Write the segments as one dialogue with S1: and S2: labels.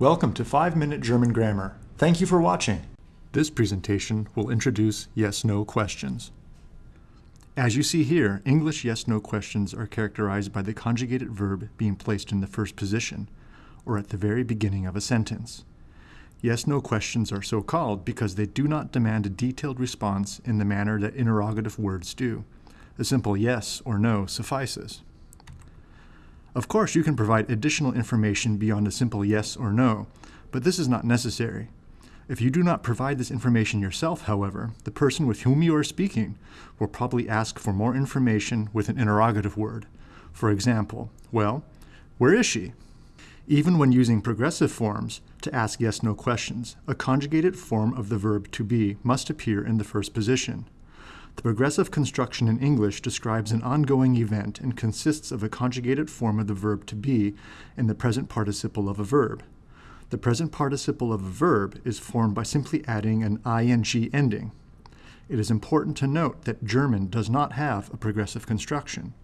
S1: Welcome to 5 Minute German Grammar. Thank you for watching. This presentation will introduce yes-no questions. As you see here, English yes-no questions are characterized by the conjugated verb being placed in the first position, or at the very beginning of a sentence. Yes-no questions are so called because they do not demand a detailed response in the manner that interrogative words do. A simple yes or no suffices. Of course, you can provide additional information beyond a simple yes or no, but this is not necessary. If you do not provide this information yourself, however, the person with whom you are speaking will probably ask for more information with an interrogative word. For example, well, where is she? Even when using progressive forms to ask yes-no questions, a conjugated form of the verb to be must appear in the first position. The progressive construction in English describes an ongoing event and consists of a conjugated form of the verb to be in the present participle of a verb. The present participle of a verb is formed by simply adding an ing ending. It is important to note that German does not have a progressive construction.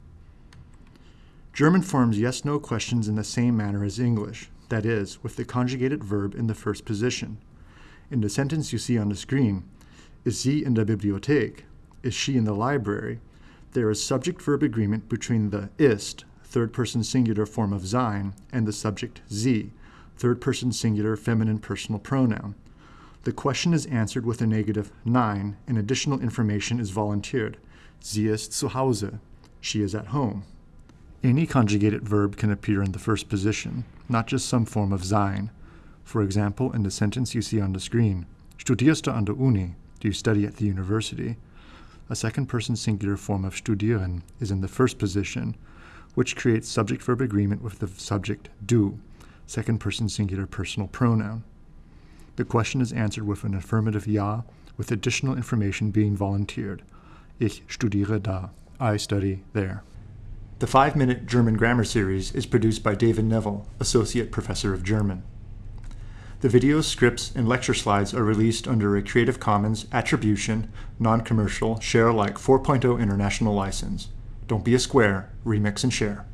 S1: German forms yes-no questions in the same manner as English, that is, with the conjugated verb in the first position. In the sentence you see on the screen, is sie in der Bibliothek, is she in the library, there is subject-verb agreement between the ist, third-person singular form of sein, and the subject sie, third-person singular feminine personal pronoun. The question is answered with a negative nein, and additional information is volunteered. Sie ist zu Hause. She is at home. Any conjugated verb can appear in the first position, not just some form of sein. For example, in the sentence you see on the screen, Studierst du an der Uni? Do you study at the university? A second-person singular form of studieren is in the first position, which creates subject-verb agreement with the subject du, second-person singular personal pronoun. The question is answered with an affirmative ja, with additional information being volunteered. Ich studiere da. I study there. The 5-Minute German Grammar Series is produced by David Neville, Associate Professor of German. The videos, scripts, and lecture slides are released under a Creative Commons Attribution, Non-Commercial, Share Alike 4.0 International License. Don't be a square, remix and share.